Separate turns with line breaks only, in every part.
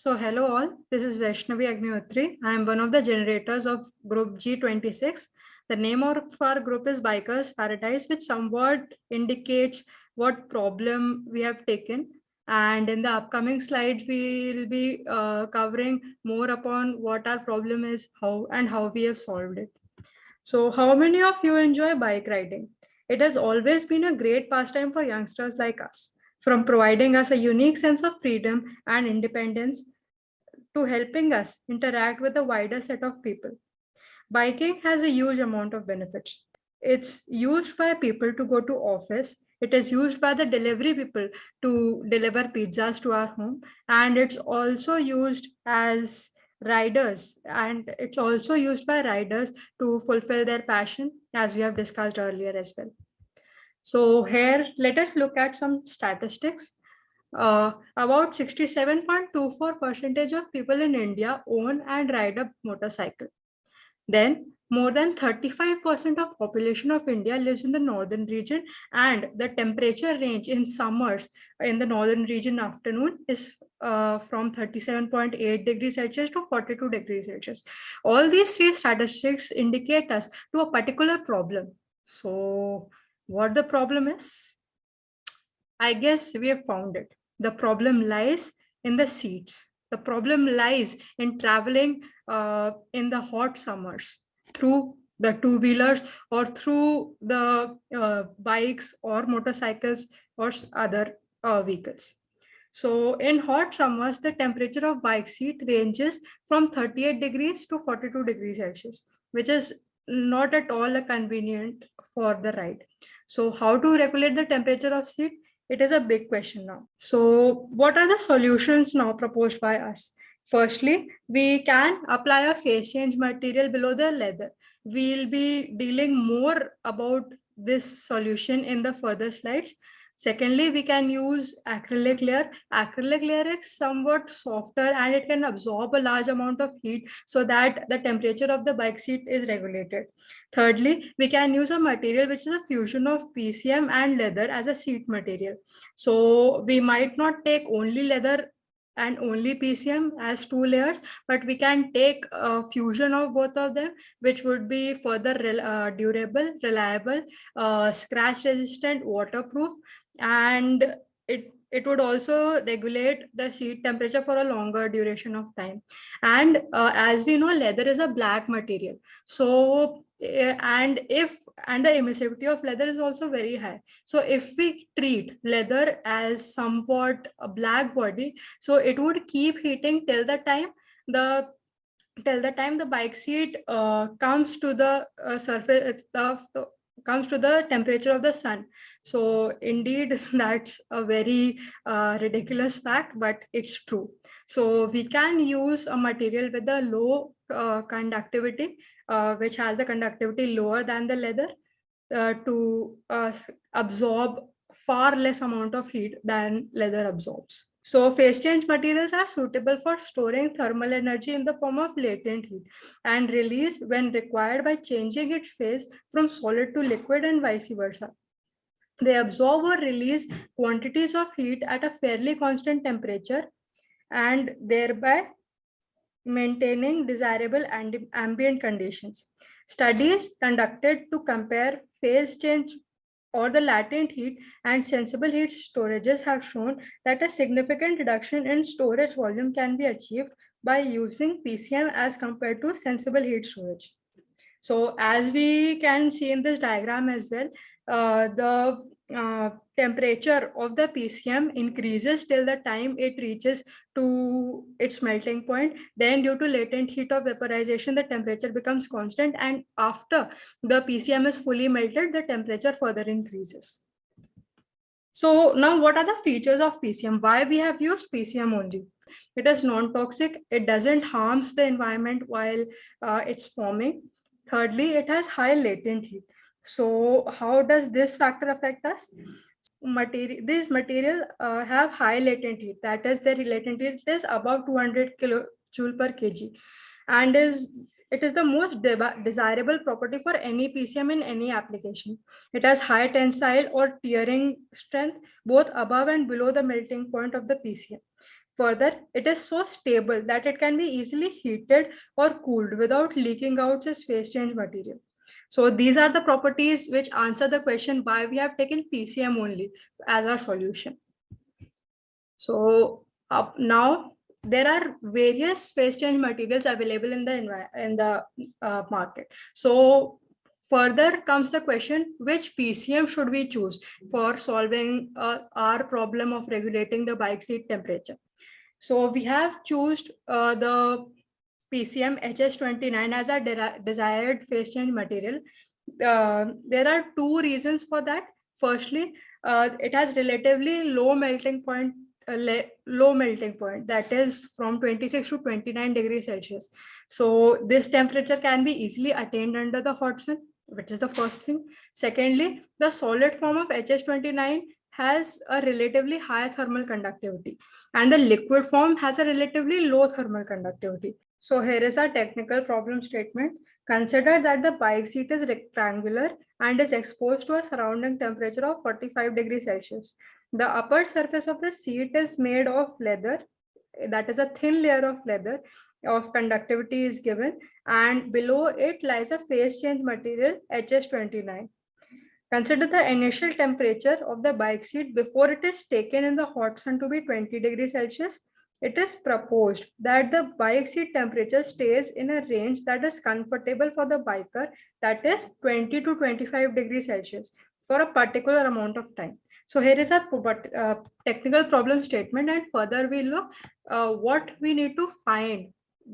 So hello all, this is Vaishnavi Agnihotri. I am one of the generators of group G26. The name of our group is Bikers Paradise, which somewhat indicates what problem we have taken. And in the upcoming slides, we will be uh, covering more upon what our problem is, how and how we have solved it. So how many of you enjoy bike riding? It has always been a great pastime for youngsters like us from providing us a unique sense of freedom and independence to helping us interact with a wider set of people. Biking has a huge amount of benefits. It's used by people to go to office. It is used by the delivery people to deliver pizzas to our home. And it's also used as riders and it's also used by riders to fulfill their passion as we have discussed earlier as well. So here, let us look at some statistics. Uh, about 67.24 percentage of people in India own and ride a motorcycle. Then more than 35% of population of India lives in the northern region and the temperature range in summers in the northern region afternoon is uh, from 37.8 degrees Celsius to 42 degrees Celsius. All these three statistics indicate us to a particular problem. So what the problem is? I guess we have found it. The problem lies in the seats. The problem lies in traveling uh, in the hot summers through the two-wheelers or through the uh, bikes or motorcycles or other uh, vehicles. So in hot summers, the temperature of bike seat ranges from 38 degrees to 42 degrees Celsius, which is not at all a convenient for the ride. So how to regulate the temperature of seat? It is a big question now. So what are the solutions now proposed by us? Firstly, we can apply a phase change material below the leather. We'll be dealing more about this solution in the further slides. Secondly, we can use acrylic layer. Acrylic layer is somewhat softer and it can absorb a large amount of heat so that the temperature of the bike seat is regulated. Thirdly, we can use a material which is a fusion of PCM and leather as a seat material. So we might not take only leather and only PCM as two layers, but we can take a fusion of both of them, which would be further uh, durable, reliable, uh, scratch resistant, waterproof, and it it would also regulate the seat temperature for a longer duration of time. And uh, as we know leather is a black material. So uh, and if and the emissivity of leather is also very high. So if we treat leather as somewhat a black body so it would keep heating till the time the till the time the bike seat uh, comes to the uh, surface the, the comes to the temperature of the sun. So indeed that's a very uh, ridiculous fact but it's true. So we can use a material with a low uh, conductivity uh, which has the conductivity lower than the leather uh, to uh, absorb far less amount of heat than leather absorbs so phase change materials are suitable for storing thermal energy in the form of latent heat and release when required by changing its phase from solid to liquid and vice versa. They absorb or release quantities of heat at a fairly constant temperature and thereby maintaining desirable and ambient conditions. Studies conducted to compare phase change or the latent heat and sensible heat storages have shown that a significant reduction in storage volume can be achieved by using PCM as compared to sensible heat storage. So as we can see in this diagram as well, uh, the uh, temperature of the PCM increases till the time it reaches to its melting point. Then due to latent heat of vaporization, the temperature becomes constant. And after the PCM is fully melted, the temperature further increases. So now what are the features of PCM? Why we have used PCM only? It is non-toxic. It doesn't harms the environment while uh, it's forming. Thirdly, it has high latent heat. So how does this factor affect us? Material, these material uh, have high latent heat. That is, their latent heat is above 200 kilojoule per kg, and is it is the most de desirable property for any PCM in any application. It has high tensile or tearing strength, both above and below the melting point of the PCM. Further, it is so stable that it can be easily heated or cooled without leaking out its phase change material. So these are the properties which answer the question why we have taken PCM only as our solution. So up now there are various phase change materials available in the in the uh, market. So further comes the question which PCM should we choose for solving uh, our problem of regulating the bike seat temperature. So we have chosen uh, the PCM HS29 as our de desired phase change material. Uh, there are two reasons for that. Firstly, uh, it has relatively low melting point low melting point that is from 26 to 29 degrees celsius so this temperature can be easily attained under the hot sun which is the first thing secondly the solid form of hs29 has a relatively high thermal conductivity and the liquid form has a relatively low thermal conductivity so here is our technical problem statement consider that the bike seat is rectangular and is exposed to a surrounding temperature of 45 degrees celsius the upper surface of the seat is made of leather. That is a thin layer of leather of conductivity is given and below it lies a phase change material HS29. Consider the initial temperature of the bike seat before it is taken in the hot sun to be 20 degrees Celsius. It is proposed that the bike seat temperature stays in a range that is comfortable for the biker that is 20 to 25 degrees Celsius for a particular amount of time. So here is a uh, technical problem statement and further we look uh, what we need to find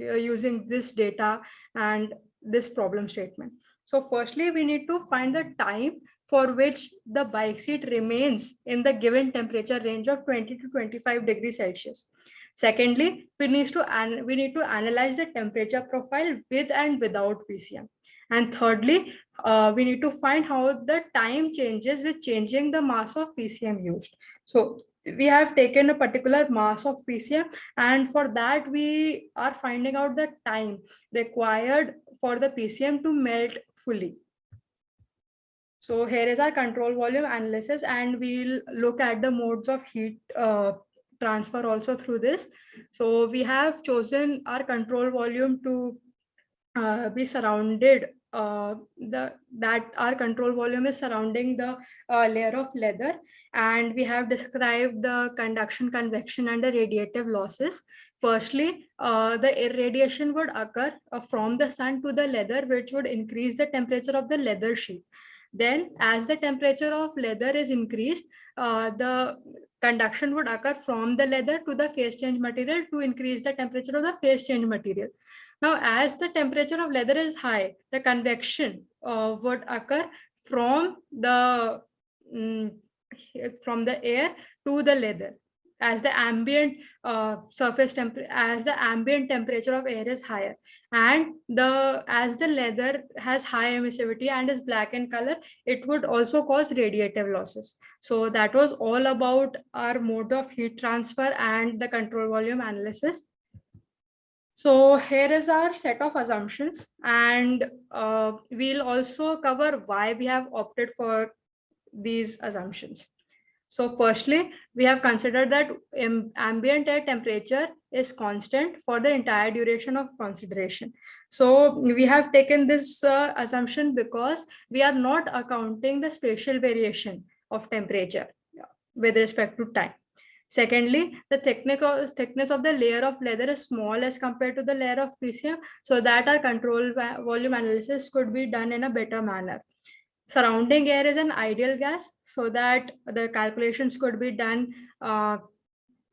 uh, using this data and this problem statement. So firstly, we need to find the time for which the bike seat remains in the given temperature range of 20 to 25 degrees Celsius. Secondly, we need to we need to analyze the temperature profile with and without PCM. And thirdly, uh, we need to find how the time changes with changing the mass of PCM used. So we have taken a particular mass of PCM and for that we are finding out the time required for the PCM to melt fully. So here is our control volume analysis and we'll look at the modes of heat uh, transfer also through this. So we have chosen our control volume to uh, be surrounded uh, the that our control volume is surrounding the uh, layer of leather. And we have described the conduction convection and the radiative losses. Firstly uh, the irradiation would occur uh, from the sun to the leather which would increase the temperature of the leather sheet. Then as the temperature of leather is increased uh, the conduction would occur from the leather to the phase change material to increase the temperature of the phase change material. Now, as the temperature of leather is high, the convection uh, would occur from the mm, from the air to the leather as the ambient uh, surface temperature as the ambient temperature of air is higher. And the as the leather has high emissivity and is black in color it would also cause radiative losses. So that was all about our mode of heat transfer and the control volume analysis. So here is our set of assumptions and uh, we'll also cover why we have opted for these assumptions. So firstly, we have considered that ambient air temperature is constant for the entire duration of consideration. So we have taken this uh, assumption because we are not accounting the spatial variation of temperature with respect to time. Secondly, the thickness of the layer of leather is small as compared to the layer of PCM, so that our control volume analysis could be done in a better manner. Surrounding air is an ideal gas, so that the calculations could be done uh,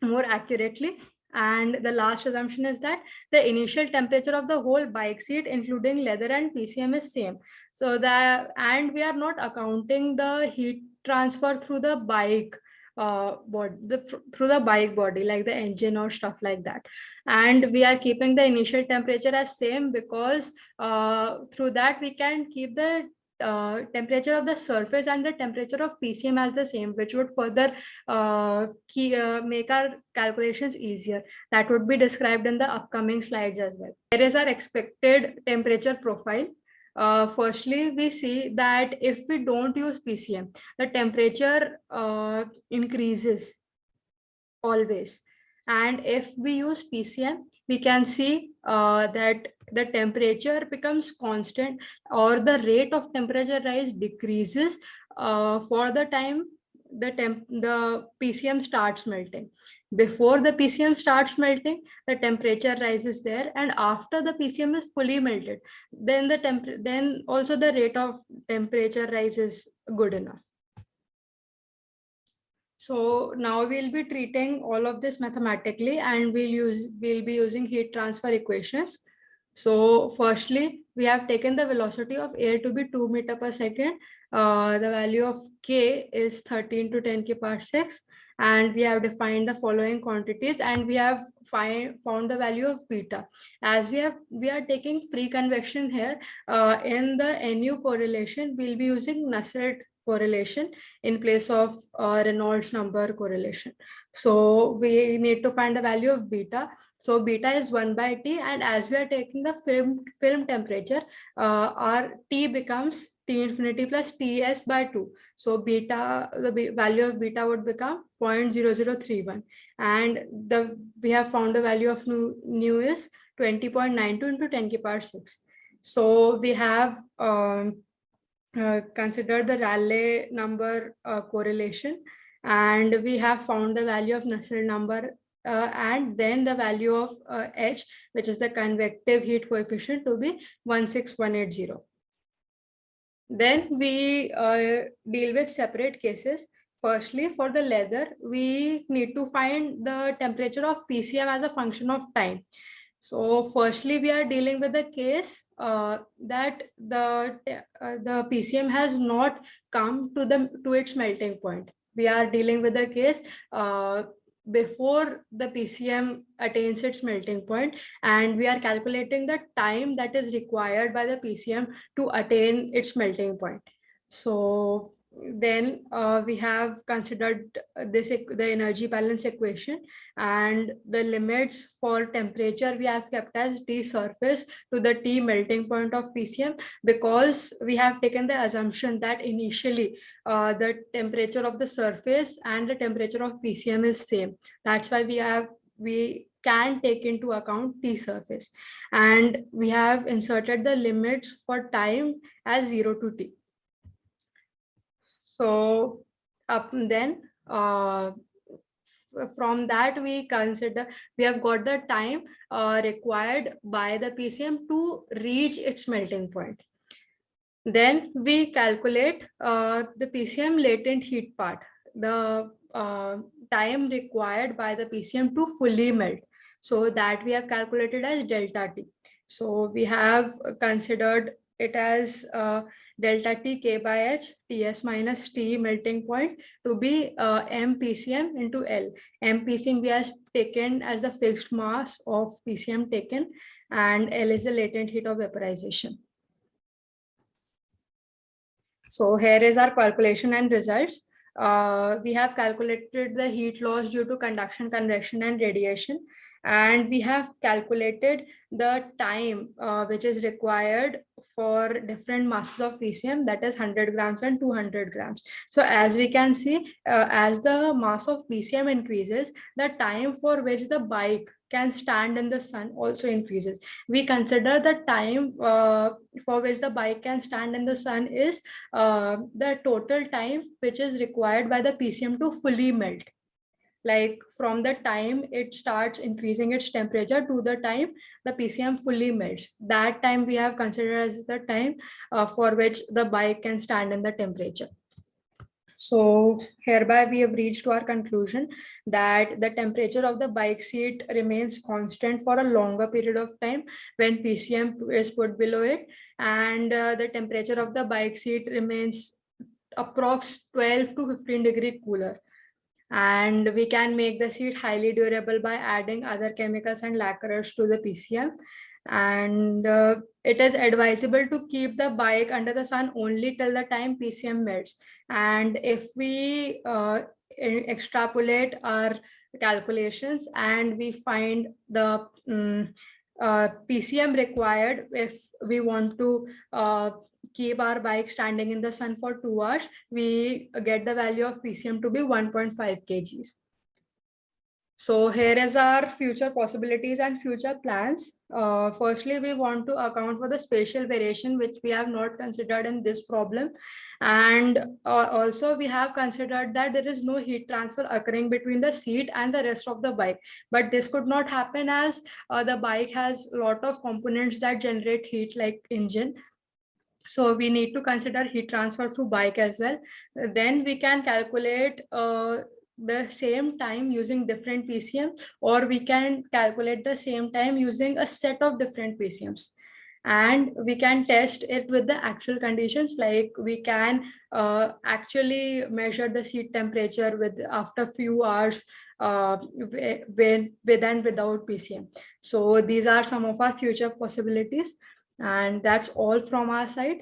more accurately. And the last assumption is that the initial temperature of the whole bike seat, including leather and PCM is same. So that, and we are not accounting the heat transfer through the bike uh, body, the, through the bike body, like the engine or stuff like that. And we are keeping the initial temperature as same because uh, through that we can keep the uh, temperature of the surface and the temperature of PCM as the same, which would further uh, key, uh, make our calculations easier. That would be described in the upcoming slides as well. There is our expected temperature profile uh, firstly, we see that if we don't use PCM, the temperature uh, increases always. And if we use PCM, we can see uh, that the temperature becomes constant or the rate of temperature rise decreases uh, for the time the temp the PCM starts melting. Before the PCM starts melting, the temperature rises there, and after the PCM is fully melted, then the temp then also the rate of temperature rise is good enough. So now we'll be treating all of this mathematically and we'll use we'll be using heat transfer equations. So firstly, we have taken the velocity of air to be 2 meter per second. Uh, the value of k is 13 to 10 k power 6 and we have defined the following quantities and we have find, found the value of beta. As we have we are taking free convection here uh, in the NU correlation, we'll be using Nusselt correlation in place of uh, Reynolds number correlation. So we need to find the value of beta. So beta is 1 by T and as we are taking the film, film temperature, uh, our T becomes T infinity plus Ts by 2. So beta, the value of beta would become 0.0031 and the we have found the value of nu, nu is 20.92 into 10 to power 6. So we have um, uh, consider the Rayleigh number uh, correlation and we have found the value of Nusselt number uh, and then the value of uh, H, which is the convective heat coefficient to be 16180. Then we uh, deal with separate cases. Firstly, for the leather, we need to find the temperature of PCM as a function of time. So firstly, we are dealing with a case uh, that the uh, the PCM has not come to the to its melting point. We are dealing with a case uh, before the PCM attains its melting point, and we are calculating the time that is required by the PCM to attain its melting point. So then uh, we have considered this the energy balance equation and the limits for temperature we have kept as T surface to the T melting point of PCM because we have taken the assumption that initially uh, the temperature of the surface and the temperature of PCM is same. That's why we have we can take into account T surface and we have inserted the limits for time as 0 to T. So up then uh, from that we consider we have got the time uh, required by the PCM to reach its melting point. Then we calculate uh, the PCM latent heat part, the uh, time required by the PCM to fully melt. So that we have calculated as delta T. So we have considered it as uh, delta T K by H Ts minus T melting point to be uh, M PCM into L. M PCM we have taken as the fixed mass of PCM taken and L is the latent heat of vaporization. So here is our calculation and results. Uh, we have calculated the heat loss due to conduction, convection, and radiation. And we have calculated the time uh, which is required for different masses of PCM that is 100 grams and 200 grams. So as we can see, uh, as the mass of PCM increases, the time for which the bike can stand in the sun also increases. We consider the time uh, for which the bike can stand in the sun is uh, the total time which is required by the PCM to fully melt like from the time it starts increasing its temperature to the time the PCM fully melts. That time we have considered as the time uh, for which the bike can stand in the temperature. So hereby we have reached to our conclusion that the temperature of the bike seat remains constant for a longer period of time when PCM is put below it and uh, the temperature of the bike seat remains approx 12 to 15 degree cooler and we can make the seat highly durable by adding other chemicals and lacquers to the PCM and uh, it is advisable to keep the bike under the sun only till the time PCM melts. And if we uh, extrapolate our calculations and we find the um, uh, PCM required if we want to uh, keep our bike standing in the sun for two hours, we get the value of PCM to be 1.5 kgs. So here is our future possibilities and future plans. Uh, firstly, we want to account for the spatial variation, which we have not considered in this problem. And uh, also we have considered that there is no heat transfer occurring between the seat and the rest of the bike. But this could not happen as uh, the bike has a lot of components that generate heat like engine so we need to consider heat transfer through bike as well. Then we can calculate uh, the same time using different PCM or we can calculate the same time using a set of different PCMs and we can test it with the actual conditions like we can uh, actually measure the seat temperature with after few hours uh, with, with and without PCM. So these are some of our future possibilities and that's all from our side.